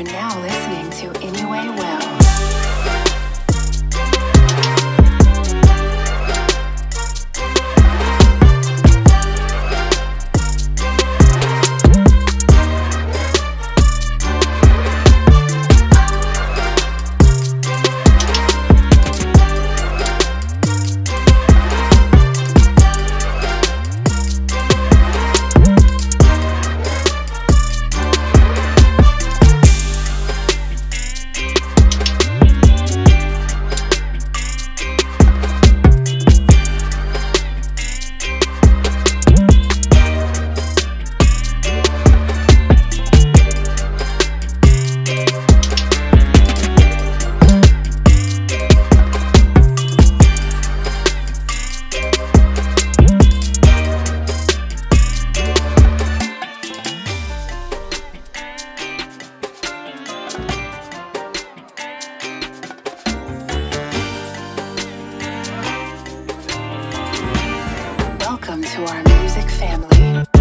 are now listening to Anyway Well. our music family.